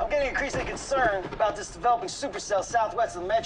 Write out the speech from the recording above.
I'm getting increasingly concerned about this developing supercell southwest of the metro.